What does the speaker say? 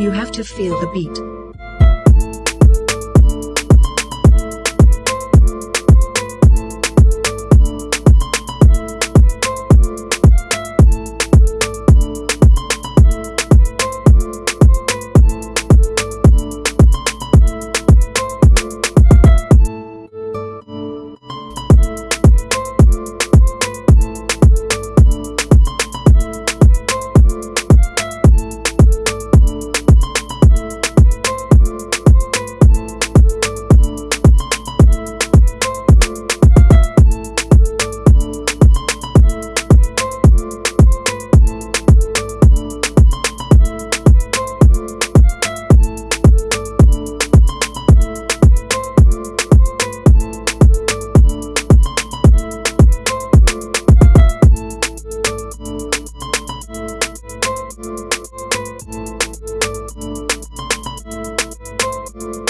You have to feel the beat. Thank you